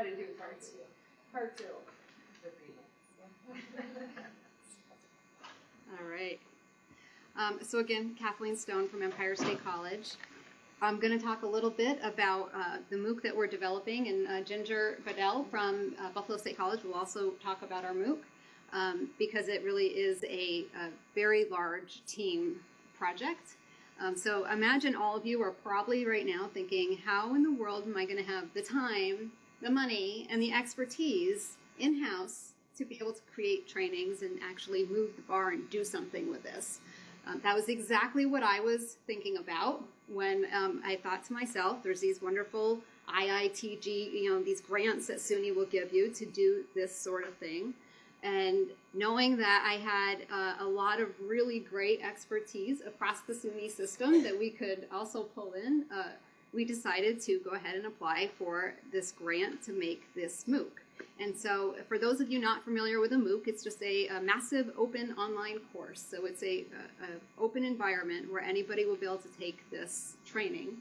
try to do part two. Part two. All right. Um, so again, Kathleen Stone from Empire State College. I'm going to talk a little bit about uh, the MOOC that we're developing, and uh, Ginger Bedell from uh, Buffalo State College will also talk about our MOOC um, because it really is a, a very large team project. Um, so imagine all of you are probably right now thinking, how in the world am I going to have the time, the money, and the expertise in-house to be able to create trainings and actually move the bar and do something with this? Um, that was exactly what I was thinking about when um, I thought to myself, there's these wonderful IITG, you know, these grants that SUNY will give you to do this sort of thing. And knowing that I had uh, a lot of really great expertise across the SUNY system that we could also pull in, uh, we decided to go ahead and apply for this grant to make this MOOC. And so for those of you not familiar with a MOOC, it's just a, a massive open online course. So it's a, a, open environment where anybody will be able to take this training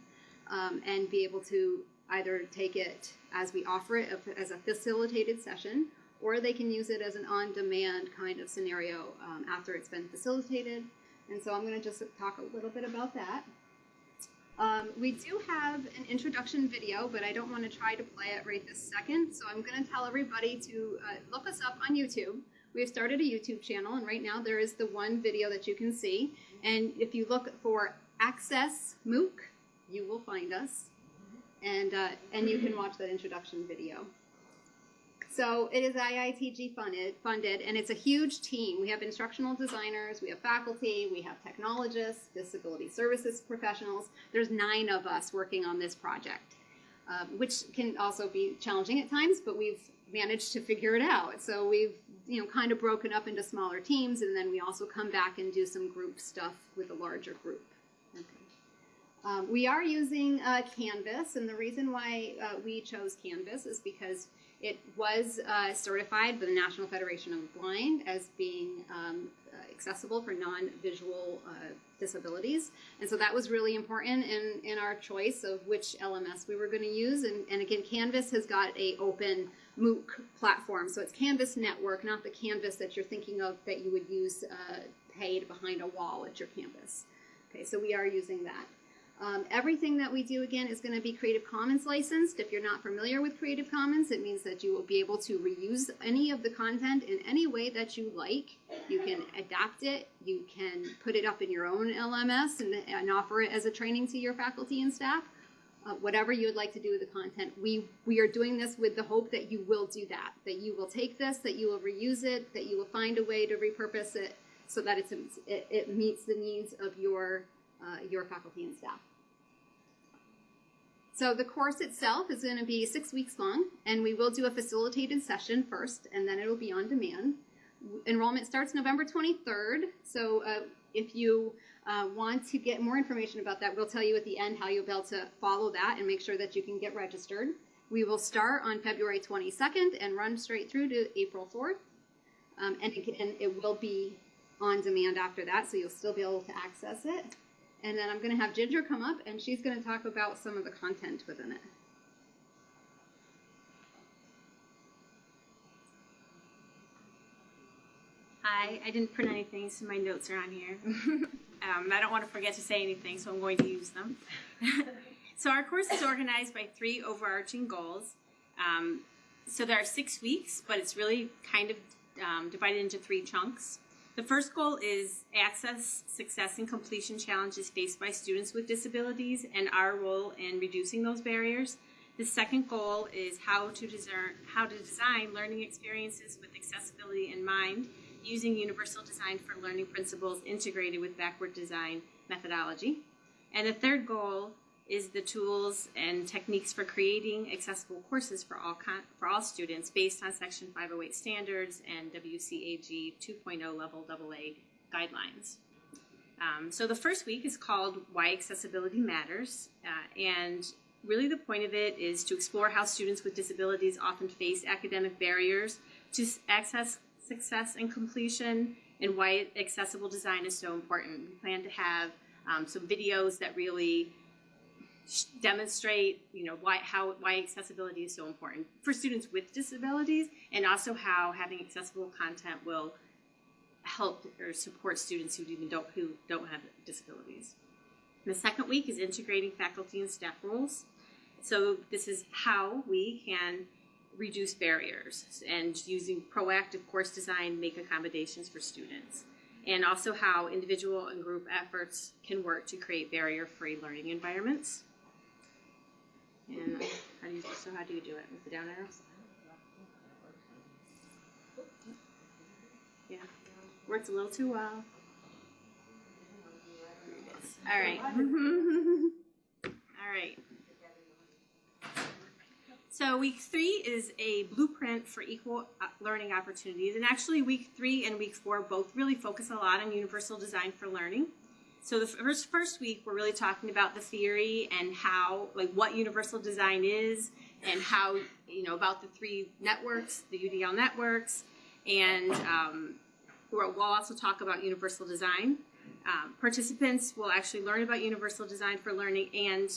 um, and be able to either take it as we offer it as a facilitated session, or they can use it as an on-demand kind of scenario um, after it's been facilitated. And so I'm going to just talk a little bit about that. Um, we do have an introduction video, but I don't want to try to play it right this second. So I'm going to tell everybody to uh, look us up on YouTube. We have started a YouTube channel, and right now there is the one video that you can see. And if you look for Access MOOC, you will find us. And, uh, and you can watch that introduction video. So it is IITG funded, funded, and it's a huge team. We have instructional designers, we have faculty, we have technologists, disability services professionals. There's nine of us working on this project, um, which can also be challenging at times, but we've managed to figure it out. So we've you know kind of broken up into smaller teams, and then we also come back and do some group stuff with a larger group. Um, we are using uh, Canvas, and the reason why uh, we chose Canvas is because it was uh, certified by the National Federation of the Blind as being um, accessible for non-visual uh, disabilities. And so that was really important in, in our choice of which LMS we were going to use. And, and again, Canvas has got a open MOOC platform. So it's Canvas Network, not the Canvas that you're thinking of that you would use uh, paid behind a wall at your campus. Okay, so we are using that. Um, everything that we do, again, is going to be Creative Commons licensed. If you're not familiar with Creative Commons, it means that you will be able to reuse any of the content in any way that you like. You can adapt it. You can put it up in your own LMS and, and offer it as a training to your faculty and staff. Uh, whatever you would like to do with the content. We, we are doing this with the hope that you will do that, that you will take this, that you will reuse it, that you will find a way to repurpose it so that it's, it, it meets the needs of your, uh, your faculty and staff. So the course itself is going to be six weeks long, and we will do a facilitated session first, and then it'll be on demand. Enrollment starts November 23rd, so uh, if you uh, want to get more information about that, we'll tell you at the end how you'll be able to follow that and make sure that you can get registered. We will start on February 22nd and run straight through to April 4th, um, and, it, and it will be on demand after that, so you'll still be able to access it. And then I'm going to have Ginger come up and she's going to talk about some of the content within it. Hi, I didn't print anything, so my notes are on here. um, I don't want to forget to say anything, so I'm going to use them. so our course is organized by three overarching goals. Um, so there are six weeks, but it's really kind of um, divided into three chunks. The first goal is access, success, and completion challenges faced by students with disabilities and our role in reducing those barriers. The second goal is how to, design, how to design learning experiences with accessibility in mind using universal design for learning principles integrated with backward design methodology. And the third goal is the tools and techniques for creating accessible courses for all, for all students based on Section 508 standards and WCAG 2.0 level AA guidelines. Um, so the first week is called Why Accessibility Matters, uh, and really the point of it is to explore how students with disabilities often face academic barriers to access success and completion and why accessible design is so important. We plan to have um, some videos that really demonstrate, you know, why how why accessibility is so important for students with disabilities, and also how having accessible content will help or support students who even don't who don't have disabilities. The second week is integrating faculty and staff roles. So this is how we can reduce barriers and using proactive course design make accommodations for students. And also how individual and group efforts can work to create barrier-free learning environments. And how do you so how do you do it with the down arrows? Yeah, works a little too well. All right. All right. So week three is a blueprint for equal uh, learning opportunities, and actually week three and week four both really focus a lot on universal design for learning. So the first first week we're really talking about the theory and how like what universal design is and how you know about the three networks, the UDL networks, and um, we'll also talk about universal design. Um, participants will actually learn about universal design for learning, and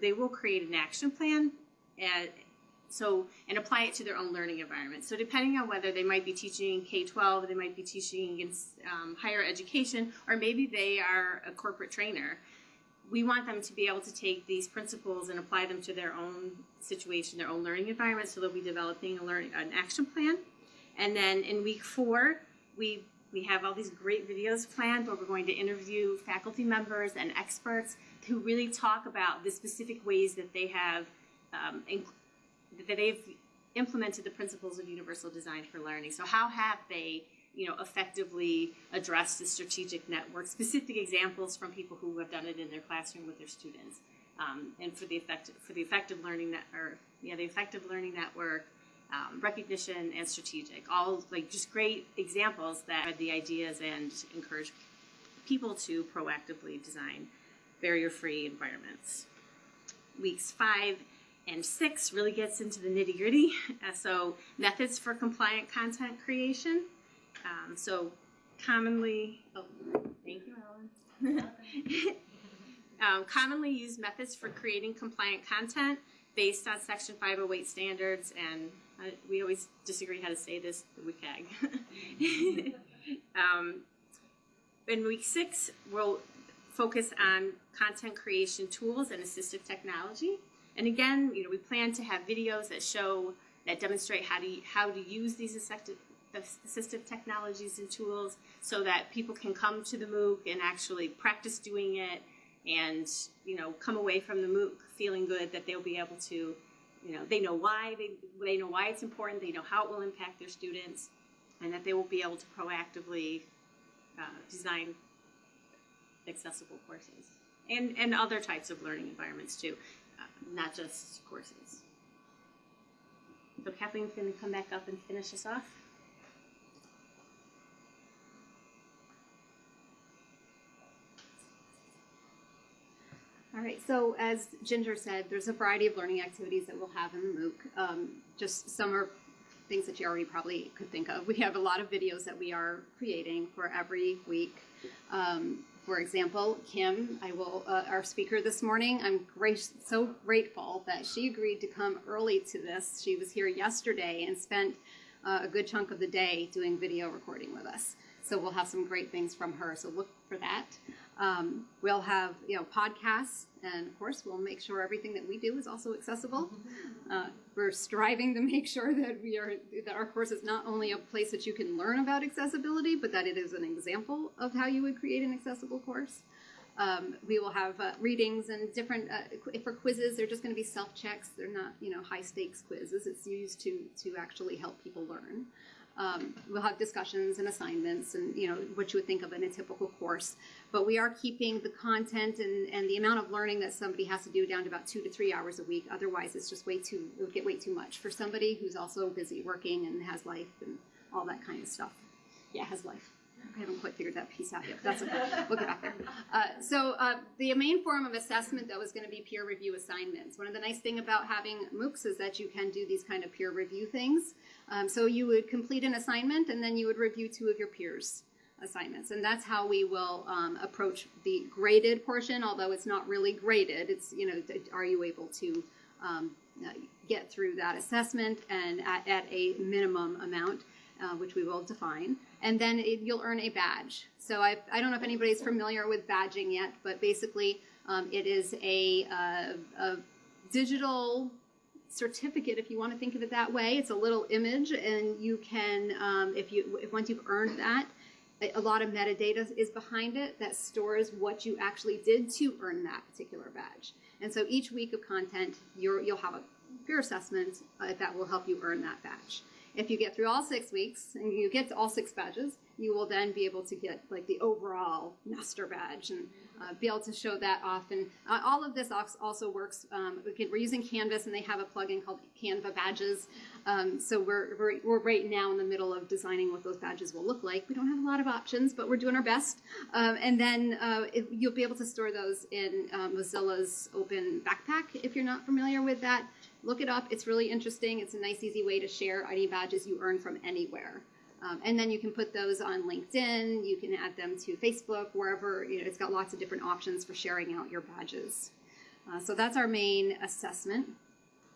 they will create an action plan. And so and apply it to their own learning environment. So depending on whether they might be teaching K-12, they might be teaching in um, higher education, or maybe they are a corporate trainer. We want them to be able to take these principles and apply them to their own situation, their own learning environment. So they'll be developing a learning an action plan. And then in week four, we we have all these great videos planned where we're going to interview faculty members and experts who really talk about the specific ways that they have um, they've implemented the principles of universal design for learning. So how have they, you know, effectively addressed the strategic network? Specific examples from people who have done it in their classroom with their students, um, and for the affective for the affective learning net or yeah the affective learning network. Um, recognition and strategic, all like just great examples that the ideas and encourage people to proactively design barrier-free environments. Weeks five and six really gets into the nitty gritty. Uh, so methods for compliant content creation. Um, so commonly, oh, thank you, Ellen. um, commonly used methods for creating compliant content based on Section 508 standards, and uh, we always disagree how to say this, the WCAG. um, in week six, we'll focus on content creation tools and assistive technology. And again, you know, we plan to have videos that show that demonstrate how to how to use these assistive, assistive technologies and tools so that people can come to the MOOC and actually practice doing it and you know come away from the MOOC feeling good that they'll be able to you know they know why they they know why it's important they know how it will impact their students and that they will be able to proactively uh, design accessible courses and and other types of learning environments too not just courses so Kathleen's going to come back up and finish us off All right, so as Ginger said, there's a variety of learning activities that we'll have in the MOOC. Um, just some are things that you already probably could think of. We have a lot of videos that we are creating for every week. Um, for example, Kim, I will, uh, our speaker this morning, I'm great, so grateful that she agreed to come early to this. She was here yesterday and spent uh, a good chunk of the day doing video recording with us. So we'll have some great things from her. So look for that. Um, we'll have you know podcasts, and of course, we'll make sure everything that we do is also accessible. Uh, we're striving to make sure that we are that our course is not only a place that you can learn about accessibility, but that it is an example of how you would create an accessible course. Um, we will have uh, readings and different uh, for quizzes. They're just going to be self checks. They're not you know high stakes quizzes. It's used to to actually help people learn. Um, we'll have discussions and assignments and you know what you would think of in a typical course but we are keeping the content and, and the amount of learning that somebody has to do down to about two to three hours a week otherwise it's just way too it would get way too much for somebody who's also busy working and has life and all that kind of stuff yeah has life I haven't quite figured that piece out yet. That's okay. We'll get back there. Uh, so uh, the main form of assessment, though, is going to be peer review assignments. One of the nice thing about having MOOCs is that you can do these kind of peer review things. Um, so you would complete an assignment, and then you would review two of your peers. assignments. And that's how we will um, approach the graded portion, although it's not really graded. It's, you know, are you able to um, uh, get through that assessment and at, at a minimum amount, uh, which we will define. And then it, you'll earn a badge. So I, I don't know if anybody's familiar with badging yet, but basically um, it is a, uh, a digital certificate if you want to think of it that way. It's a little image and you can um, if you if once you've earned that a- lot of metadata is behind it that stores what you actually did to earn that particular badge. And so each week of content you're, you'll have a peer assessment uh, that will help you earn that badge if you get through all six weeks and you get to all six badges you will then be able to get like the overall master badge and uh, be able to show that off. And uh, all of this also works. Um, we're using Canvas, and they have a plugin called Canva Badges. Um, so we're, we're we're right now in the middle of designing what those badges will look like. We don't have a lot of options, but we're doing our best. Um, and then uh, you'll be able to store those in uh, Mozilla's Open Backpack if you're not familiar with that. Look it up. It's really interesting. It's a nice, easy way to share any badges you earn from anywhere. Um, and then you can put those on LinkedIn. You can add them to Facebook, wherever. You know, it's got lots of different options for sharing out your badges. Uh, so that's our main assessment.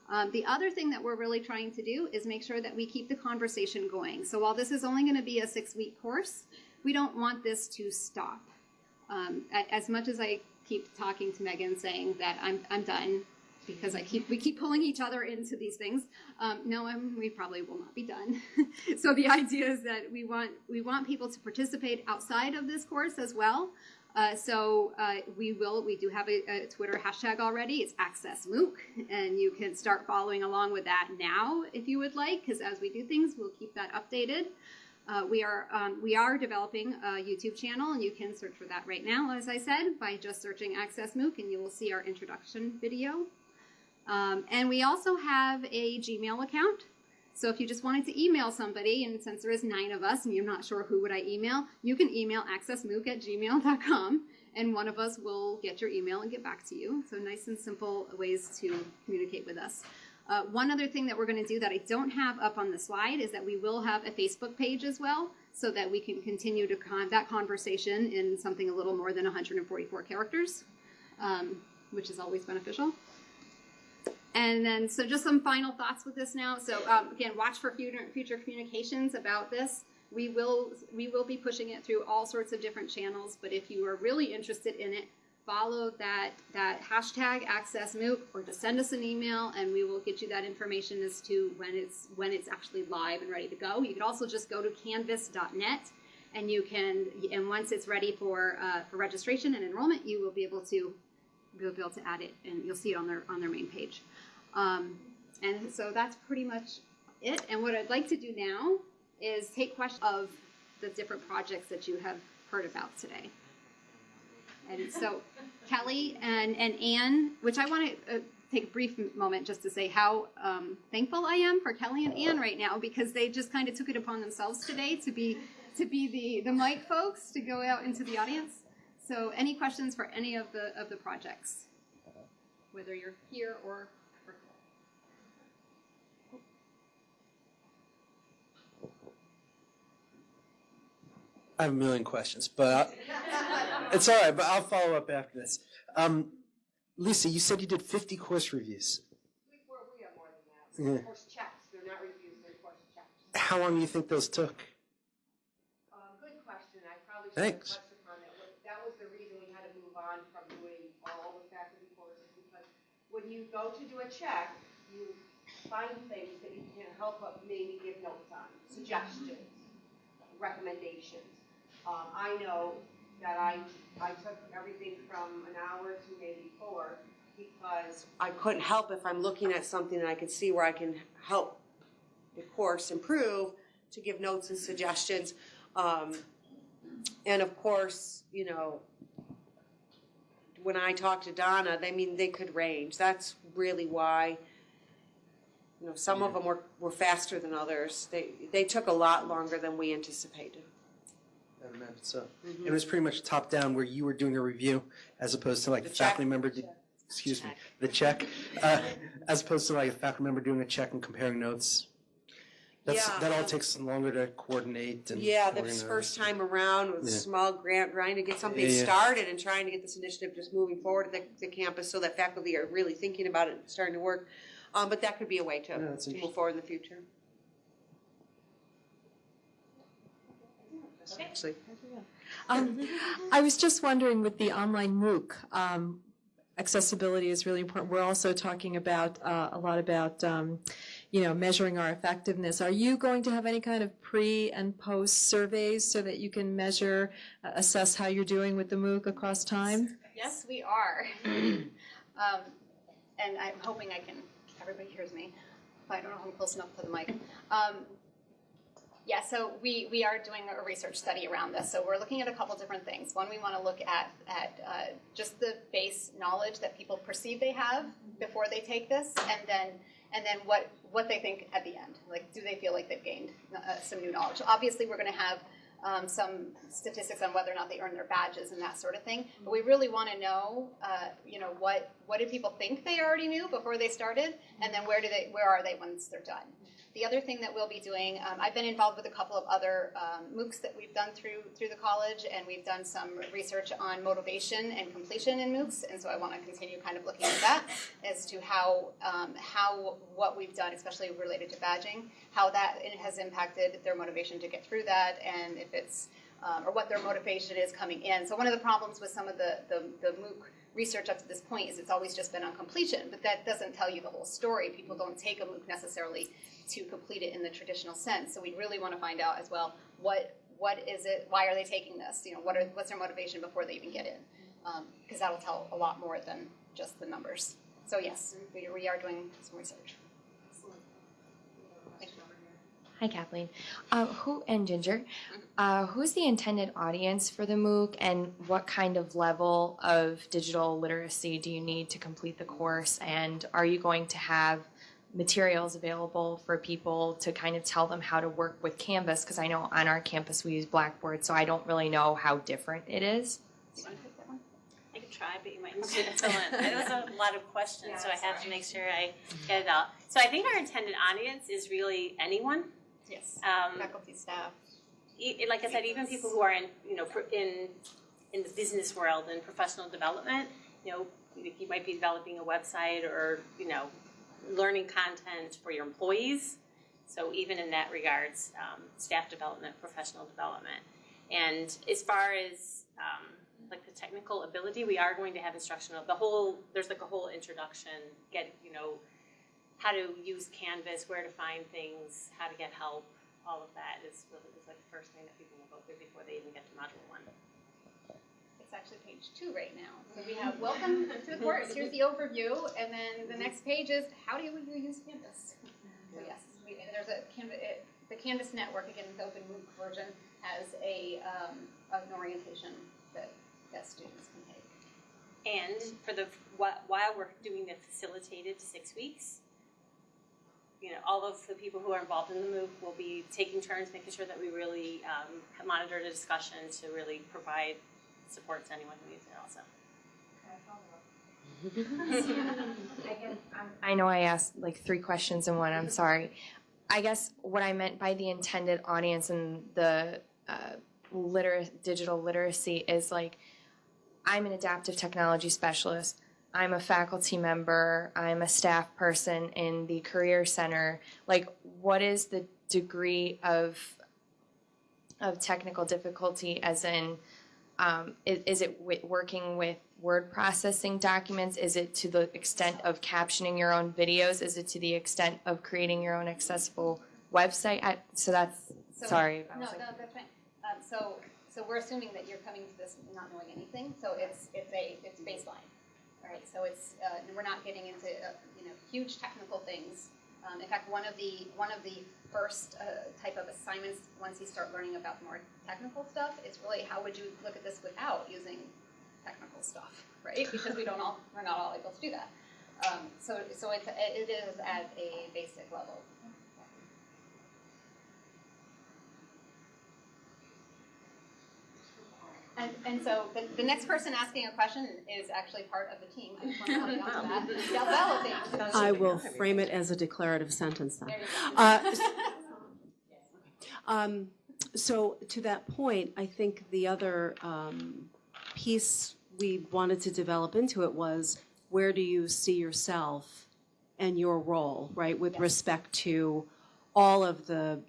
Um, the other thing that we're really trying to do is make sure that we keep the conversation going. So while this is only going to be a six-week course, we don't want this to stop. Um, as much as I keep talking to Megan saying that I'm, I'm done because I keep we keep pulling each other into these things. Um, no, I'm, we probably will not be done. so the idea is that we want we want people to participate outside of this course as well. Uh, so uh, we will we do have a, a Twitter hashtag already. It's Access MOOC, and you can start following along with that now if you would like. Because as we do things, we'll keep that updated. Uh, we are um, we are developing a YouTube channel, and you can search for that right now, as I said, by just searching Access MOOC, and you will see our introduction video. Um, and we also have a Gmail account. So if you just wanted to email somebody, and since there is nine of us, and you're not sure who would I email, you can email accessmooc at gmail.com, and one of us will get your email and get back to you. So nice and simple ways to communicate with us. Uh, one other thing that we're going to do that I don't have up on the slide is that we will have a Facebook page as well, so that we can continue to con- that conversation in something a little more than 144 characters, um, which is always beneficial. And then, so just some final thoughts with this now. So um, again, watch for future, future communications about this. We will we will be pushing it through all sorts of different channels. But if you are really interested in it, follow that that hashtag Access MOOC, or just send us an email, and we will get you that information as to when it's when it's actually live and ready to go. You can also just go to Canvas.net, and you can and once it's ready for uh, for registration and enrollment, you will be able to you'll be able to add it, and you'll see it on their on their main page. Um, and so that's pretty much it. And what I'd like to do now is take questions of the different projects that you have heard about today. And so Kelly and, and Anne, which I want to uh, take a brief moment just to say how um, thankful I am for Kelly and Anne right now because they just kind of took it upon themselves today to be to be the, the mic folks to go out into the audience. So any questions for any of the of the projects, whether you're here or I have a million questions, but I, it's all right. But I'll follow up after this. Um, Lisa, you said you did 50 course reviews. We, we have more than that. Yeah. Course, checks, they're not reviews, they're course checks. How long do you think those took? Uh, good question, I probably should have Thanks. touched upon that. That was the reason we had to move on from doing all the faculty courses, because when you go to do a check, you find things that you can help maybe give notes on, suggestions, recommendations. Um, I know that I, I took everything from an hour to maybe four, because I couldn't help if I'm looking at something and I can see where I can help the course improve, to give notes and suggestions. Um, and of course, you know, when I talk to Donna, they mean they could range. That's really why. You know, some of them were, were faster than others. They they took a lot longer than we anticipated. I imagine so. It was pretty much top down where you were doing a review as opposed to like The a faculty member. Did, excuse me, the check, uh, as opposed to like a faculty member doing a check and comparing notes. That's, Yeah, that all takes longer to coordinate and Yeah, this first time around with a Yeah. small grant, trying to get something yeah. started and trying to get this initiative just moving forward at the, the campus so that faculty are really thinking about it and starting to work. Um, but that could be a way to, Yeah, to move forward in the future. Actually, Um, I was just wondering with the online MOOC, um, accessibility is really important. We're also talking about, uh, a lot about, um, you know, measuring our effectiveness. Are you going to have any kind of pre and post surveys so that you can measure, uh, assess how you're doing with the MOOC across time? Yes, we are. um, and I'm hoping I can, everybody hears me, but I don't know if I'm close enough to the mic. Um, yeah, so we, we are doing a research study around this. So we're looking at a couple different things. One, we want to look at, at uh, just the base knowledge that people perceive they have before they take this, and then and then what what they think at the end. Like, do they feel like they've gained uh, some new knowledge? Obviously, we're going to have um, some statistics on whether or not they earn their badges and that sort of thing. But we really want to know, uh, you know, what what did people think they already knew before they started, and then where do they where are they once they're done? The other thing that we'll be doing, um, I've been involved with a couple of other um, MOOCs that we've done through through the college, and we've done some research on motivation and completion in MOOCs, and so I want to continue kind of looking at that as to how um, how what we've done, especially related to badging, how that has impacted their motivation to get through that, and if it's um, or what their motivation is coming in. So one of the problems with some of the the, the MOOC research up to this point is it's always just been on completion, but that doesn't tell you the whole story. People don't take a MOOC necessarily to complete it in the traditional sense. So we really want to find out as well what what is it? Why are they taking this? You know, what are what's their motivation before they even get in? Um, because that'll tell a lot more than just the numbers. So yes, we, we are doing some research. Thank you. Hi, Kathleen. Uh, who and Ginger? Uh, who's the intended audience for the MOOC, and what kind of level of digital literacy do you need to complete the course? And are you going to have materials available for people to kind of tell them how to work with Canvas? Because I know on our campus we use Blackboard, so I don't really know how different it is. You want to take that one? I could try, but you might need to fill in. Was a lot of questions, so I have to make sure I get it all. So I think our intended audience is really anyone. Yes. Um, Faculty, staff. e- like I said, even people who are in, you know, in in the business world and professional development, you know, you might be developing a website or you know, learning content for your employees. So even in that regards, um, staff development, professional development, and as far as um, like the technical ability, we are going to have instructional. The whole there's like a whole introduction, get you know, how to use Canvas, where to find things, how to get help all of that is really is like the first thing that people will go through before they even get to module one. It's actually page two right now. So we have welcome to the course. Here's the overview, and then the next page is how do you use Canvas? So yes, we, there's a Canvas. It, the Canvas network again, the open MOOC version has a um, an orientation that that students can take. And for the while we're doing the facilitated six weeks, you know, all of the people who are involved in the MOOC will be taking turns, making sure that we really um, monitor the discussion to really provide support to anyone who needs it. Also. I know I asked like three questions in one. I'm sorry. I guess what I meant by the intended audience and the uh, liter- digital literacy is like I'm an adaptive technology specialist. I'm a faculty member. I'm a staff person in the career center. Like, what is the degree of of technical difficulty? As in, um, is, is it w- working with word processing documents? Is it to the extent of captioning your own videos? Is it to the extent of creating your own accessible website? I, so that's So- sorry. No, like- no, that's fine. Um, so, so we're assuming that you're coming to this not knowing anything. So it's it's a it's baseline, right? So it's uh, we're not getting into uh, you know huge technical things. Um, in fact, one of the one of the first uh, type of assignments once you start learning about more technical stuff is really how would you look at this without using technical stuff, right? Because we don't all we're not all able to do that. Um, so so it's it is at a basic level. And, and so the, the next person asking a question is actually part of the team. I just want to comment on that. I will frame it as a declarative sentence then. There you go. Uh, Um, so to that point, I think the other um, piece we wanted to develop into it was where do you see yourself and your role, right, with respect to all of the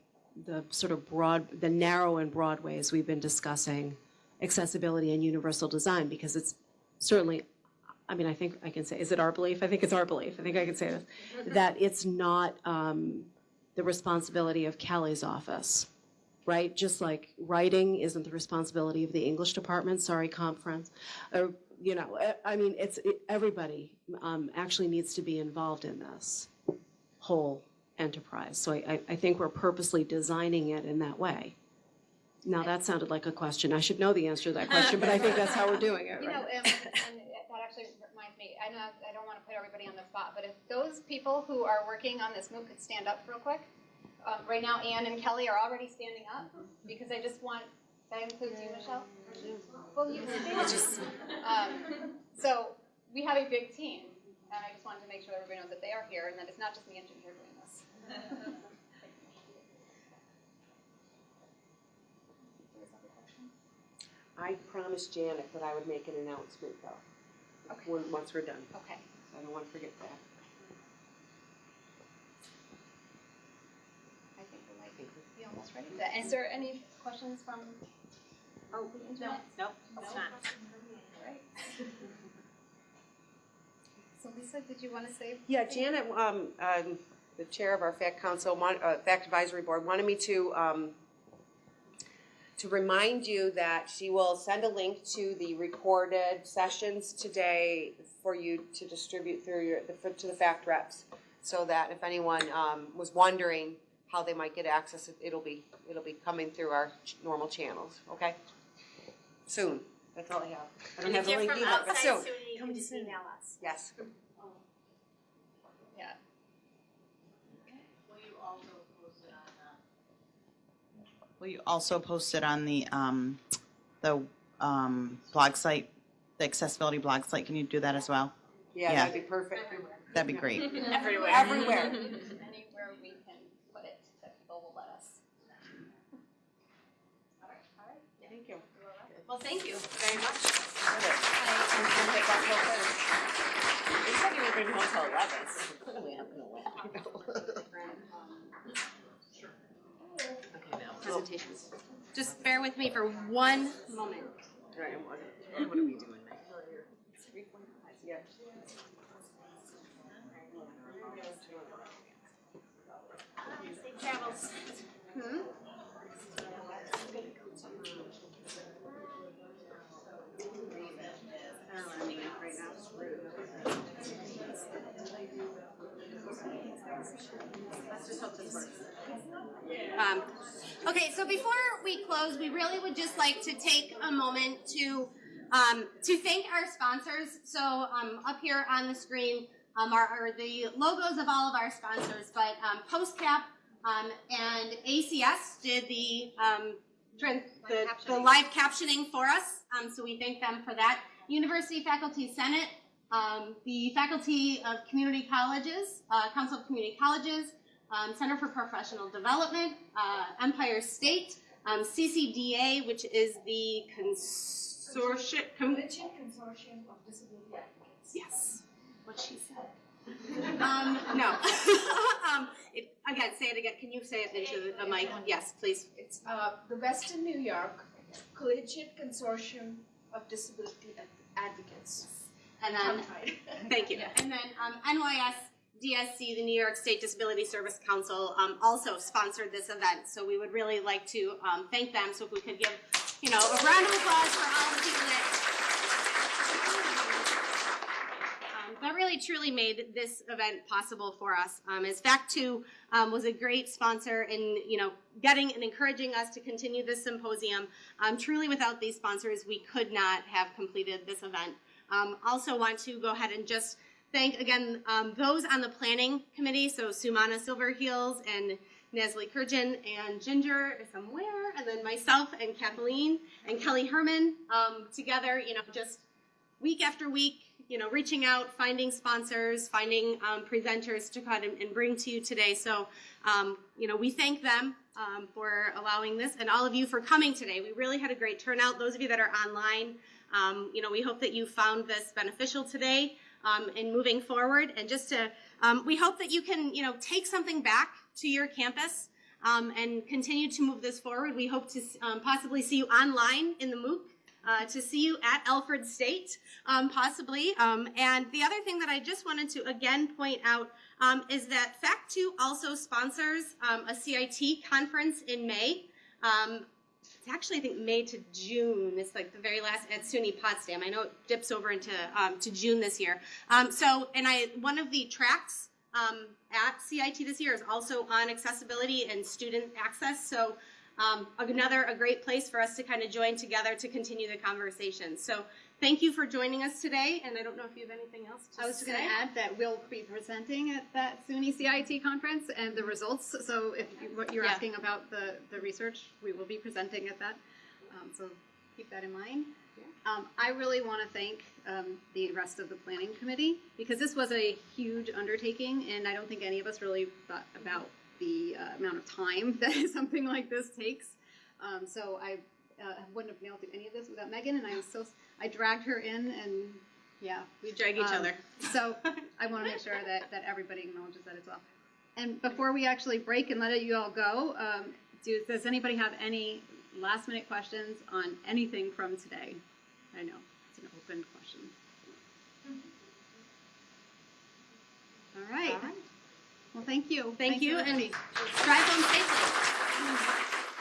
the sort of broad, the narrow and broad ways we've been discussing accessibility and universal design, because it's certainly, I mean, I think I can say, is it our belief? I think it's our belief. I think I can say this, that it's not um, the responsibility of Kelly's office, right? Just like writing isn't the responsibility of the English department, sorry, conference. Or, you know, eh, I mean, it's, it- everybody um, actually needs to be involved in this whole enterprise. So I- I think we're purposely designing it in that way. Now, that sounded like a question. I should know the answer to that question, but I think that's how we're doing it, You know, right? um, and that actually reminds me, I know, I don't want to put everybody on the spot, but if those people who are working on this MOOC could stand up real quick. Um, right now, Anne and Kelly are already standing up, because I just want, that includes you, Michelle? Well, you stand. Um, So, we have a big team, and I just wanted to make sure everybody knows that they are here, and that it's not just me and Ginger doing this. I promised Janet that I would make an announcement though, Okay. when, once we're done. Okay. So I don't want to forget that. I think we might be almost ready. Is there any questions from Oh, the internet? Nope, it's not. Right. So Lisa, did you want to say? Yeah, Janet, um, um, the chair of our fact council, want- uh, fact advisory board, wanted me to, um, to remind you that she will send a link to the recorded sessions today for you to distribute through your, the- to the fact reps. So that if anyone, um, was wondering how they might get access, it- it'll be, it'll be coming through our ch- normal channels, okay? Soon, that's all I have. I don't have the link either, but soon, Come just email us. yes. Will you also post it on the, um, the, um, blog site, the accessibility blog site? Can you do that as well? Yeah, Yeah. that'd be perfect. That'd be great. Everywhere. Everywhere. Anywhere we can put it that people will let us. All right, all right. Thank you. Well, thank you very much. It's not even been home till eleven, so clearly I'm gonna win. Presentations. Just bear with me for one moment. Right, what, what are we doing? Yeah. Safe travels. Um, okay, so before we close, we really would just like to take a moment to um, to thank our sponsors. So um, up here on the screen um, are, are the logos of all of our sponsors, but um, PostCap um, and ACS did the um, the, the live captioning for us. Um, so we thank them for that. University Faculty Senate, um, the Faculty of Community Colleges, uh, Council of Community Colleges, um, Center for Professional Development, uh, Empire State, um, CCDA, which is the consortium. Com- Consortium of Disability Advocates. yes, what she said. um, no. um, it, again, say it again. Can you say it into the, mic? Yes, please. It's uh, the Western New York Collegiate Consortium of Disability Advocates. And then. Thank you. And then um, NYS DSC, the New York State Disability Service Council, um, also sponsored this event. So we would really like to um, thank them. So if we could give, you know, a round of applause for all the people that. Um, really truly made this event possible for us. Um, as Fact2 um, was a great sponsor in, you know, getting and encouraging us to continue this symposium. Um, truly, without these sponsors, we could not have completed this event. Also want to go ahead and just thank again um, those on the planning committee. So Sumana Silverheels and Nestle Kurjan and Ginger somewhere, and then myself and Kathleen and Kelly Herman um, together. You know, just week after week, you know, reaching out, finding sponsors, finding um, presenters to come and, and bring to you today. So, um, you know, we thank them um, for allowing this and all of you for coming today. We really had a great turnout. Those of you that are online, um, you know, we hope that you found this beneficial today um, in moving forward. And just to, um, we hope that you can, you know, take something back to your campus um, and continue to move this forward. We hope to um, possibly see you online in the MOOC. Uh, to see you at Alfred State, um, possibly. Um, and the other thing that I just wanted to again point out is that Fact 2 also sponsors a CIT conference in May. Um, it's actually, I think, May to June. It's like the very last at SUNY Potsdam. I know it dips over into um, to June this year. Um, so, and I one of the tracks um, at CIT this year is also on accessibility and student access. So, um, another a great place for us to kind of join together to continue the conversation. So, thank you for joining us today. And I don't know if you have anything else to I was just going to add that we'll be presenting at that SUNY CIT conference and the results. So if you, what you're Yeah. asking about the, the research, we will be presenting at that. Um, so keep that in mind. Um, I really want to thank um, the rest of the planning committee because this was a huge undertaking, and I don't think any of us really thought about the uh, amount of time that something like this takes. Um, so I uh, wouldn't have been able to do any of this without Megan, and I was so I dragged her in, and yeah, We drag each um, other. So I want to make sure that, that everybody acknowledges that as well. And before we actually break and let you all go, um, do, does anybody have any last minute questions on anything from today? I know it's an open question. All right. All right. Well, thank you. Thank, you, and drive home safely.